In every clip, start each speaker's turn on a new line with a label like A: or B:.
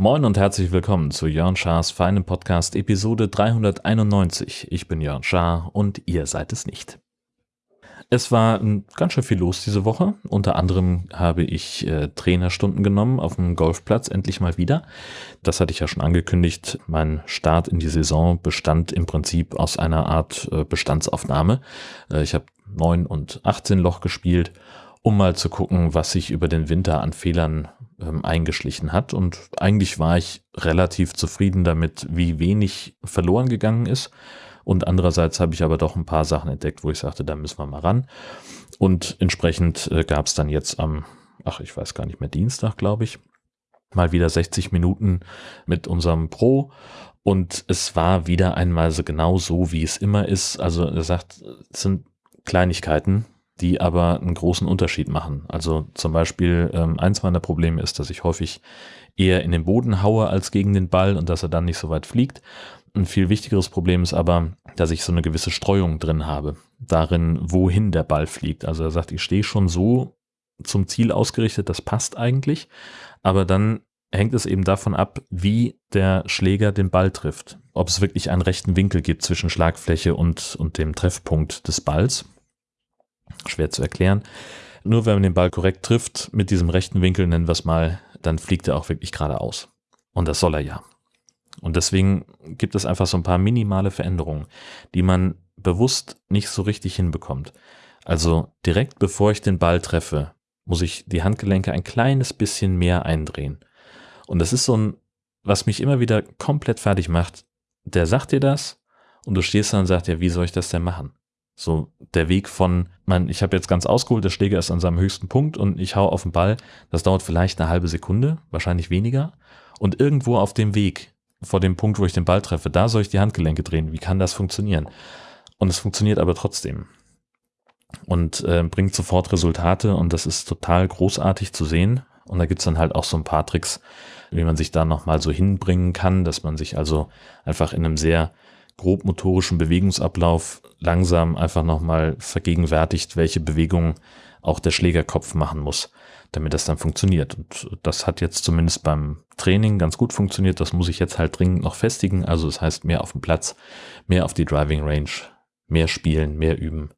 A: Moin und herzlich willkommen zu Jörn Schars feinem Podcast Episode 391. Ich bin Jörn Schaar und ihr seid es nicht. Es war ganz schön viel los diese Woche. Unter anderem habe ich äh, Trainerstunden genommen auf dem Golfplatz, endlich mal wieder. Das hatte ich ja schon angekündigt. Mein Start in die Saison bestand im Prinzip aus einer Art äh, Bestandsaufnahme. Äh, ich habe 9 und 18 Loch gespielt, um mal zu gucken, was sich über den Winter an Fehlern ähm, eingeschlichen hat. Und eigentlich war ich relativ zufrieden damit, wie wenig verloren gegangen ist. Und andererseits habe ich aber doch ein paar Sachen entdeckt, wo ich sagte, da müssen wir mal ran. Und entsprechend äh, gab es dann jetzt am, ach, ich weiß gar nicht mehr, Dienstag, glaube ich, mal wieder 60 Minuten mit unserem Pro. Und es war wieder einmal so genau so, wie es immer ist. Also er sagt, es sind Kleinigkeiten, die aber einen großen Unterschied machen. Also zum Beispiel ähm, eins meiner Probleme ist, dass ich häufig eher in den Boden haue als gegen den Ball und dass er dann nicht so weit fliegt. Ein viel wichtigeres Problem ist aber, dass ich so eine gewisse Streuung drin habe, darin, wohin der Ball fliegt. Also er sagt, ich stehe schon so zum Ziel ausgerichtet, das passt eigentlich, aber dann hängt es eben davon ab, wie der Schläger den Ball trifft. Ob es wirklich einen rechten Winkel gibt zwischen Schlagfläche und, und dem Treffpunkt des Balls schwer zu erklären. Nur wenn man den Ball korrekt trifft, mit diesem rechten Winkel nennen wir es mal, dann fliegt er auch wirklich geradeaus. Und das soll er ja. Und deswegen gibt es einfach so ein paar minimale Veränderungen, die man bewusst nicht so richtig hinbekommt. Also direkt bevor ich den Ball treffe, muss ich die Handgelenke ein kleines bisschen mehr eindrehen. Und das ist so ein, was mich immer wieder komplett fertig macht. Der sagt dir das und du stehst da und sagst, ja, wie soll ich das denn machen? So der Weg von, man, ich habe jetzt ganz ausgeholt, der Schläger ist an seinem höchsten Punkt und ich hau auf den Ball. Das dauert vielleicht eine halbe Sekunde, wahrscheinlich weniger. Und irgendwo auf dem Weg, vor dem Punkt, wo ich den Ball treffe, da soll ich die Handgelenke drehen. Wie kann das funktionieren? Und es funktioniert aber trotzdem. Und äh, bringt sofort Resultate und das ist total großartig zu sehen. Und da gibt's dann halt auch so ein paar Tricks, wie man sich da nochmal so hinbringen kann, dass man sich also einfach in einem sehr grobmotorischen Bewegungsablauf langsam einfach nochmal vergegenwärtigt, welche Bewegungen auch der Schlägerkopf machen muss, damit das dann funktioniert. Und das hat jetzt zumindest beim Training ganz gut funktioniert. Das muss ich jetzt halt dringend noch festigen. Also das heißt mehr auf dem Platz, mehr auf die Driving Range, mehr spielen, mehr üben.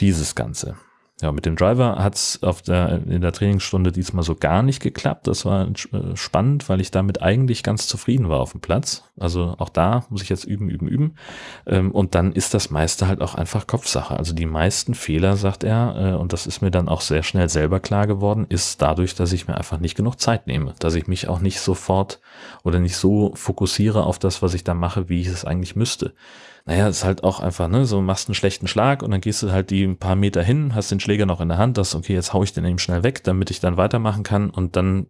A: Dieses Ganze. Ja, mit dem Driver auf der, in der Trainingsstunde diesmal so gar nicht geklappt. Das war äh, spannend, weil ich damit eigentlich ganz zufrieden war auf dem Platz. Also auch da muss ich jetzt üben, üben, üben. Ähm, und dann ist das meiste halt auch einfach Kopfsache. Also die meisten Fehler, sagt er, äh, und das ist mir dann auch sehr schnell selber klar geworden, ist dadurch, dass ich mir einfach nicht genug Zeit nehme. Dass ich mich auch nicht sofort oder nicht so fokussiere auf das, was ich da mache, wie ich es eigentlich müsste naja, ist halt auch einfach, ne, so machst einen schlechten Schlag und dann gehst du halt die ein paar Meter hin, hast den Schläger noch in der Hand, das, okay, jetzt hau ich den eben schnell weg, damit ich dann weitermachen kann und dann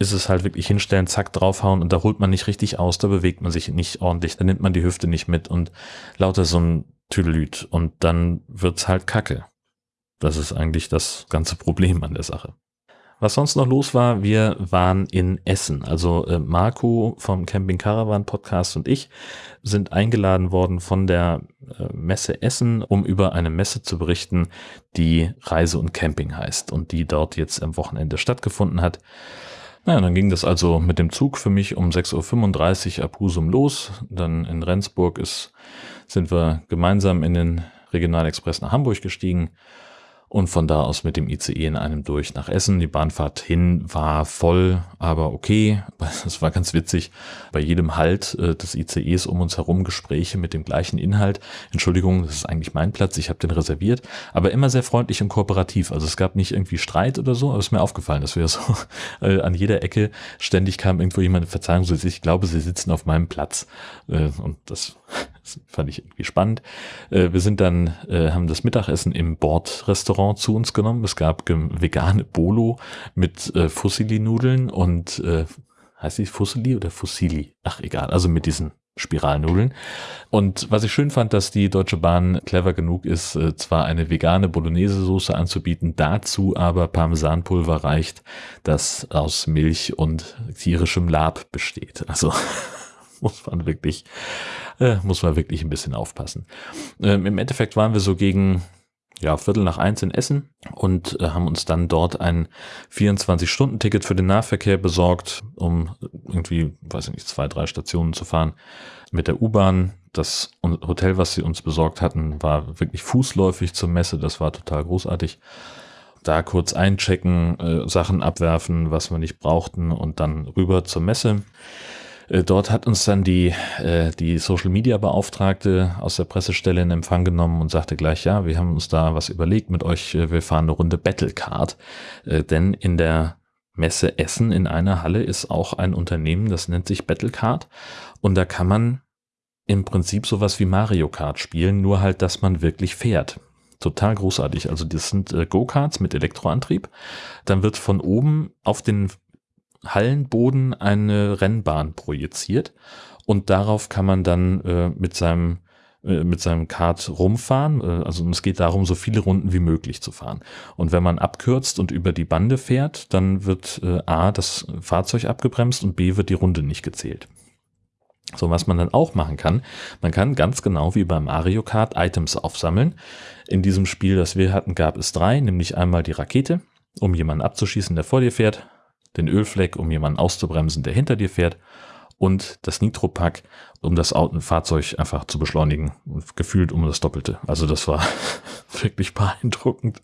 A: ist es halt wirklich hinstellen, zack, draufhauen und da holt man nicht richtig aus, da bewegt man sich nicht ordentlich, da nimmt man die Hüfte nicht mit und lauter so ein Tüdelüt und dann wird's halt kacke. Das ist eigentlich das ganze Problem an der Sache. Was sonst noch los war, wir waren in Essen. Also äh, Marco vom Camping Caravan Podcast und ich sind eingeladen worden von der äh, Messe Essen, um über eine Messe zu berichten, die Reise und Camping heißt und die dort jetzt am Wochenende stattgefunden hat. Naja, dann ging das also mit dem Zug für mich um 6.35 Uhr ab Husum los. Dann in Rendsburg ist, sind wir gemeinsam in den Regionalexpress nach Hamburg gestiegen und von da aus mit dem ICE in einem durch nach Essen. Die Bahnfahrt hin war voll, aber okay. Es war ganz witzig. Bei jedem Halt äh, des ICEs um uns herum Gespräche mit dem gleichen Inhalt. Entschuldigung, das ist eigentlich mein Platz, ich habe den reserviert, aber immer sehr freundlich und kooperativ. Also es gab nicht irgendwie Streit oder so, aber es ist mir aufgefallen, dass wir so äh, an jeder Ecke ständig kam irgendwo jemand, Verzeihung, ich glaube, sie sitzen auf meinem Platz. Äh, und das das fand ich irgendwie spannend. Äh, wir sind dann, äh, haben das Mittagessen im Bordrestaurant zu uns genommen. Es gab vegane Bolo mit äh, Fusilli-Nudeln und äh, heißt die Fusilli oder Fusilli? Ach egal, also mit diesen Spiralnudeln. Und was ich schön fand, dass die Deutsche Bahn clever genug ist, äh, zwar eine vegane Bolognese-Soße anzubieten, dazu aber Parmesanpulver reicht, das aus Milch und tierischem Lab besteht. Also muss man wirklich äh, muss man wirklich ein bisschen aufpassen. Ähm, Im Endeffekt waren wir so gegen ja, Viertel nach eins in Essen und äh, haben uns dann dort ein 24-Stunden-Ticket für den Nahverkehr besorgt, um irgendwie, weiß ich nicht, zwei, drei Stationen zu fahren mit der U-Bahn. Das Hotel, was sie uns besorgt hatten, war wirklich fußläufig zur Messe. Das war total großartig. Da kurz einchecken, äh, Sachen abwerfen, was wir nicht brauchten und dann rüber zur Messe. Äh, dort hat uns dann die, äh, die Social Media Beauftragte aus der Pressestelle in Empfang genommen und sagte gleich, ja, wir haben uns da was überlegt mit euch, äh, wir fahren eine Runde Battlecard. Denn in der Messe Essen in einer Halle ist auch ein Unternehmen, das nennt sich Battlecard. Und da kann man im Prinzip sowas wie Mario Kart spielen, nur halt, dass man wirklich fährt. Total großartig. Also das sind Go-Karts mit Elektroantrieb. Dann wird von oben auf den Hallenboden eine Rennbahn projiziert und darauf kann man dann äh, mit seinem äh, mit seinem Kart rumfahren. Äh, also es geht darum, so viele Runden wie möglich zu fahren. Und wenn man abkürzt und über die Bande fährt, dann wird äh, A, das Fahrzeug abgebremst und B, wird die Runde nicht gezählt. So, was man dann auch machen kann, man kann ganz genau wie beim Mario Kart Items aufsammeln. In diesem Spiel, das wir hatten, gab es drei, nämlich einmal die Rakete, um jemanden abzuschießen, der vor dir fährt, den Ölfleck, um jemanden auszubremsen, der hinter dir fährt und das Nitropack, um das Fahrzeug einfach zu beschleunigen. Gefühlt um das Doppelte. Also das war wirklich beeindruckend.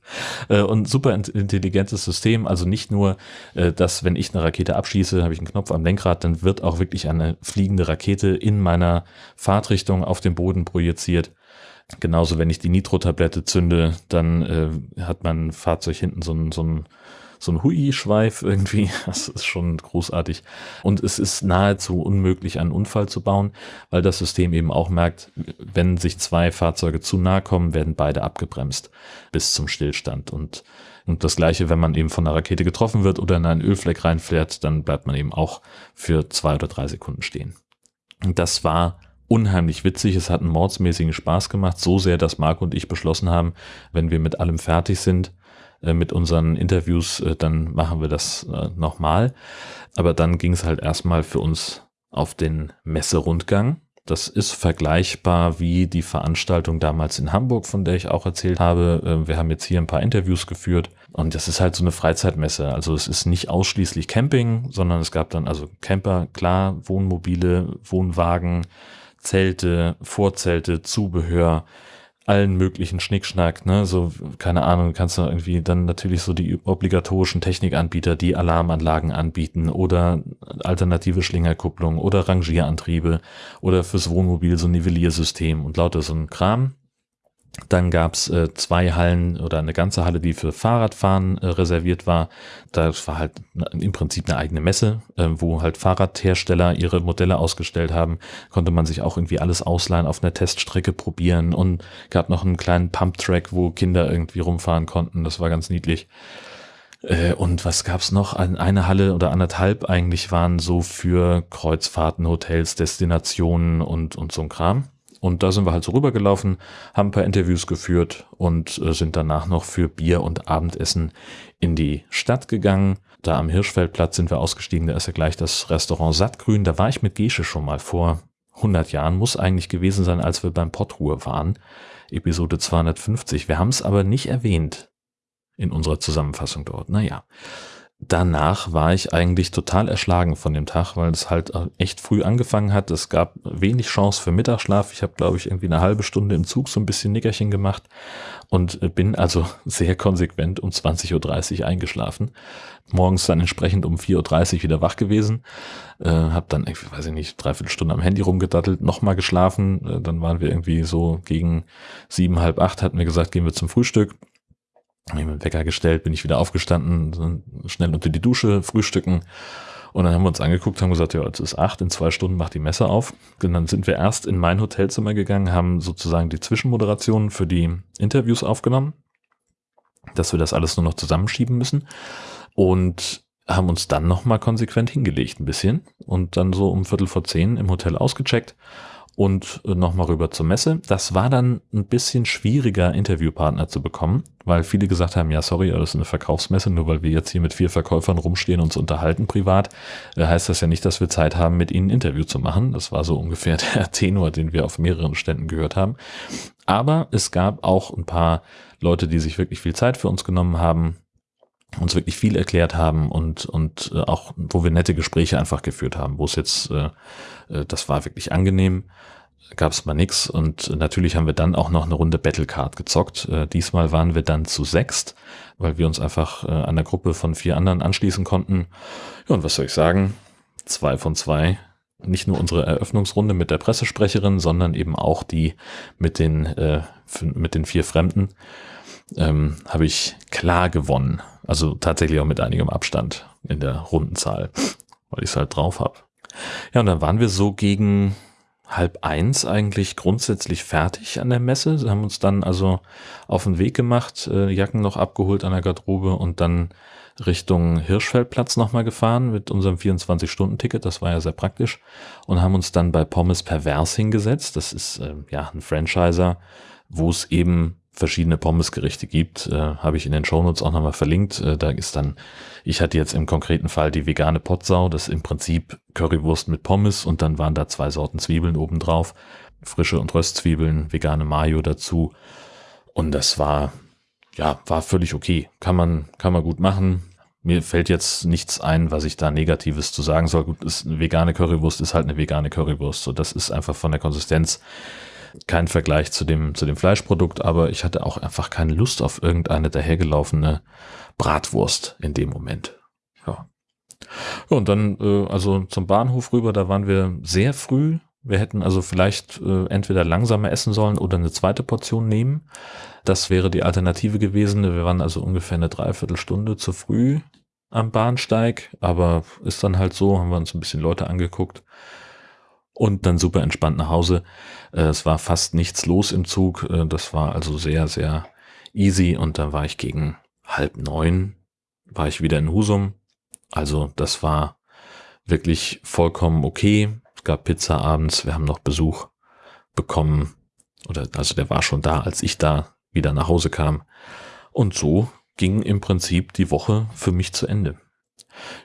A: Äh, und super intelligentes System. Also nicht nur, äh, dass wenn ich eine Rakete abschieße, habe ich einen Knopf am Lenkrad, dann wird auch wirklich eine fliegende Rakete in meiner Fahrtrichtung auf den Boden projiziert. Genauso, wenn ich die Nitro-Tablette zünde, dann äh, hat mein Fahrzeug hinten so ein, so ein so ein Hui-Schweif irgendwie. Das ist schon großartig. Und es ist nahezu unmöglich, einen Unfall zu bauen, weil das System eben auch merkt, wenn sich zwei Fahrzeuge zu nahe kommen, werden beide abgebremst bis zum Stillstand. Und, und das gleiche, wenn man eben von einer Rakete getroffen wird oder in einen Ölfleck reinfährt, dann bleibt man eben auch für zwei oder drei Sekunden stehen. Und das war unheimlich witzig. Es hat einen mordsmäßigen Spaß gemacht, so sehr, dass Marc und ich beschlossen haben, wenn wir mit allem fertig sind, mit unseren Interviews, äh, dann machen wir das äh, nochmal. Aber dann ging es halt erstmal für uns auf den Messerundgang. Das ist vergleichbar wie die Veranstaltung damals in Hamburg, von der ich auch erzählt habe. Wir haben jetzt hier ein paar Interviews geführt und das ist halt so eine Freizeitmesse. Also es ist nicht ausschließlich Camping, sondern es gab dann also Camper, klar, Wohnmobile, Wohnwagen, Zelte, Vorzelte, Zubehör, allen möglichen Schnickschnack, ne, so, keine Ahnung, kannst du irgendwie dann natürlich so die obligatorischen Technikanbieter, die Alarmanlagen anbieten oder alternative Schlingerkupplung oder Rangierantriebe oder fürs Wohnmobil so ein Nivelliersystem und lauter so ein Kram. Dann gab's äh, zwei Hallen oder eine ganze Halle, die für Fahrradfahren äh, reserviert war. Das war halt im Prinzip eine eigene Messe, äh, wo halt Fahrradhersteller ihre Modelle ausgestellt haben. Konnte man sich auch irgendwie alles ausleihen, auf einer Teststrecke probieren und gab noch einen kleinen Pumptrack, wo Kinder irgendwie rumfahren konnten. Das war ganz niedlich. Äh, und was gab's noch? Eine Halle oder anderthalb eigentlich waren so für Kreuzfahrten, Hotels, Destinationen und, und so ein Kram. Und da sind wir halt so rübergelaufen, haben ein paar Interviews geführt und äh, sind danach noch für Bier und Abendessen in die Stadt gegangen. Da am Hirschfeldplatz sind wir ausgestiegen, da ist ja gleich das Restaurant Sattgrün. Da war ich mit Gesche schon mal vor 100 Jahren, muss eigentlich gewesen sein, als wir beim Pottruhe waren. Episode 250. Wir haben es aber nicht erwähnt in unserer Zusammenfassung dort. Naja danach war ich eigentlich total erschlagen von dem Tag, weil es halt echt früh angefangen hat. Es gab wenig Chance für Mittagsschlaf. Ich habe, glaube ich, irgendwie eine halbe Stunde im Zug so ein bisschen Nickerchen gemacht und bin also sehr konsequent um 20.30 Uhr eingeschlafen. Morgens dann entsprechend um 4.30 Uhr wieder wach gewesen. Äh, habe dann, irgendwie, weiß ich nicht, dreiviertel Stunde am Handy rumgedattelt, nochmal geschlafen. Äh, dann waren wir irgendwie so gegen sieben, halb acht, hatten wir gesagt, gehen wir zum Frühstück habe ich mir Wecker gestellt, bin ich wieder aufgestanden, schnell unter die Dusche, frühstücken. Und dann haben wir uns angeguckt, haben gesagt, ja, es ist acht, in zwei Stunden macht die Messe auf. Und dann sind wir erst in mein Hotelzimmer gegangen, haben sozusagen die Zwischenmoderationen für die Interviews aufgenommen, dass wir das alles nur noch zusammenschieben müssen. Und haben uns dann nochmal konsequent hingelegt ein bisschen und dann so um Viertel vor zehn im Hotel ausgecheckt und äh, nochmal rüber zur Messe. Das war dann ein bisschen schwieriger, Interviewpartner zu bekommen, weil viele gesagt haben, ja, sorry, das ist eine Verkaufsmesse, nur weil wir jetzt hier mit vier Verkäufern rumstehen und uns unterhalten privat, äh, heißt das ja nicht, dass wir Zeit haben, mit ihnen ein Interview zu machen. Das war so ungefähr der Tenor, den wir auf mehreren Ständen gehört haben. Aber es gab auch ein paar Leute, die sich wirklich viel Zeit für uns genommen haben, uns wirklich viel erklärt haben und, und äh, auch, wo wir nette Gespräche einfach geführt haben, wo es jetzt, äh, äh das war wirklich angenehm, gab es mal nix und natürlich haben wir dann auch noch eine Runde Battlecard gezockt. Äh, diesmal waren wir dann zu sechst, weil wir uns einfach äh, an Gruppe von vier anderen anschließen konnten. Ja, und was soll ich sagen? Zwei von zwei. Nicht nur unsere Eröffnungsrunde mit der Pressesprecherin, sondern eben auch die mit den, äh, mit den vier Fremden ähm, habe ich klar gewonnen. Also tatsächlich auch mit einigem Abstand in der Rundenzahl, weil ich es halt drauf habe. Ja, und dann waren wir so gegen halb eins eigentlich grundsätzlich fertig an der Messe. Sie haben uns dann also auf den Weg gemacht, äh, Jacken noch abgeholt an der Garderobe und dann Richtung Hirschfeldplatz nochmal gefahren mit unserem 24-Stunden-Ticket. Das war ja sehr praktisch. Und haben uns dann bei Pommes Pervers hingesetzt. Das ist äh, ja ein Franchiser, wo es eben verschiedene Pommesgerichte gibt, äh, habe ich in den Shownotes auch nochmal verlinkt. Äh, da ist dann, ich hatte jetzt im konkreten Fall die vegane Potsau, das ist im Prinzip Currywurst mit Pommes und dann waren da zwei Sorten Zwiebeln obendrauf, frische und Röstzwiebeln, vegane Mayo dazu und das war, ja, war völlig okay. Kann man, kann man gut machen. Mir fällt jetzt nichts ein, was ich da Negatives zu sagen soll. Gut, ist eine vegane Currywurst ist halt eine vegane Currywurst. So, das ist einfach von der Konsistenz kein Vergleich zu dem, zu dem Fleischprodukt, aber ich hatte auch einfach keine Lust auf irgendeine dahergelaufene Bratwurst in dem Moment. Ja. und dann, äh, also zum Bahnhof rüber, da waren wir sehr früh. Wir hätten also vielleicht äh, entweder langsamer essen sollen oder eine zweite Portion nehmen. Das wäre die Alternative gewesen. Wir waren also ungefähr eine Dreiviertelstunde zu früh am Bahnsteig, aber ist dann halt so, haben wir uns ein bisschen Leute angeguckt und dann super entspannt nach Hause. Äh, es war fast nichts los im Zug. Äh, das war also sehr, sehr easy. Und dann war ich gegen halb neun, war ich wieder in Husum. Also das war wirklich vollkommen okay. Es gab Pizza abends. Wir haben noch Besuch bekommen. Oder also der war schon da, als ich da wieder nach Hause kam. Und so ging im Prinzip die Woche für mich zu Ende.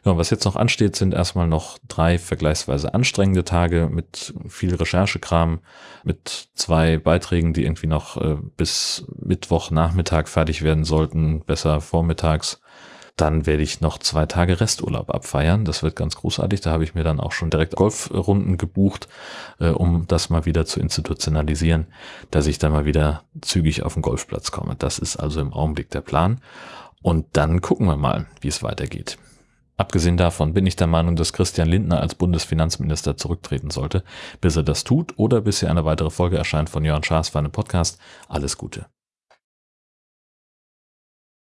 A: Ja, was jetzt noch ansteht, sind erstmal noch drei vergleichsweise anstrengende Tage mit viel Recherchekram, mit zwei Beiträgen, die irgendwie noch äh, bis Mittwochnachmittag fertig werden sollten, besser vormittags. Dann werde ich noch zwei Tage Resturlaub abfeiern. Das wird ganz großartig. Da habe ich mir dann auch schon direkt Golfrunden gebucht, äh, um das mal wieder zu institutionalisieren, dass ich dann mal wieder zügig auf den Golfplatz komme. Das ist also im Augenblick der Plan. Und dann gucken wir mal, wie es weitergeht. Abgesehen davon bin ich der Meinung, dass Christian Lindner als Bundesfinanzminister zurücktreten sollte. Bis er das tut oder bis hier eine weitere Folge erscheint von Jörn Schaas für einen Podcast. Alles Gute.